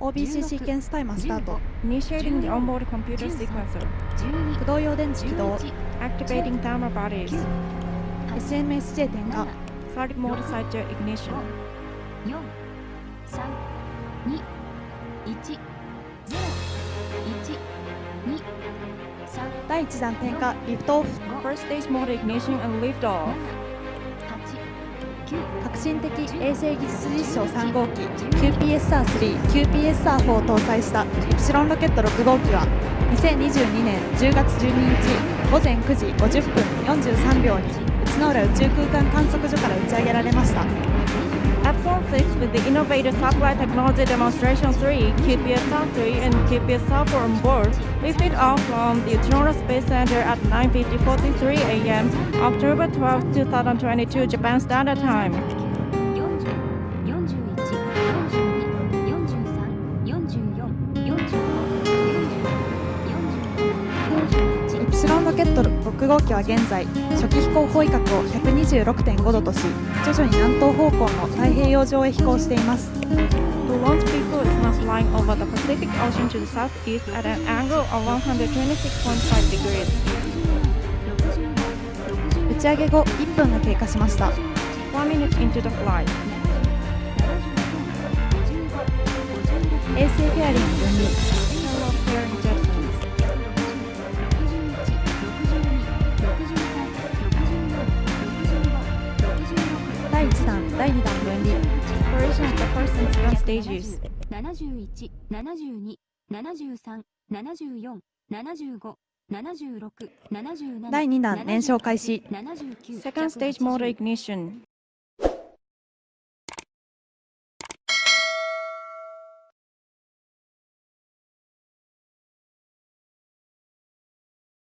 OBC シーケンスタイマースタート Initiating the onboard computer sequencer. 駆動用電池起動 Activating thermal batteries. SMSJ 点火 Solid mode cycle ignition. 4、3、2、1、0、1、2、3、第1弾点火リフトオフ First stage mode ignition and liftoff. 8、9、革新的衛星技術実証3号機 QPSR3、QPSR4 を搭載したイプシロンロケット6号機は2022年10月12日午前9時50分43秒に内之浦宇宙空間観測所から打ち上げられました。Epsilon 6 with the innovative satellite technology demonstration 3, QPSR3 and QPSR4 on board, lifted off from the Uchinoura Space Center at 9.50.43 a.m. October 12, 2022 Japan Standard Time. ロケット6号機は現在初期飛行方位角を126.5度とし徐々に南東方向の太平洋上へ飛行しています。打ち上げ後1分が経過しました。第。七十一、七十二、七十三、七十四、七十五。76 77第2弾燃焼開始。セカンステージモードイグニッション。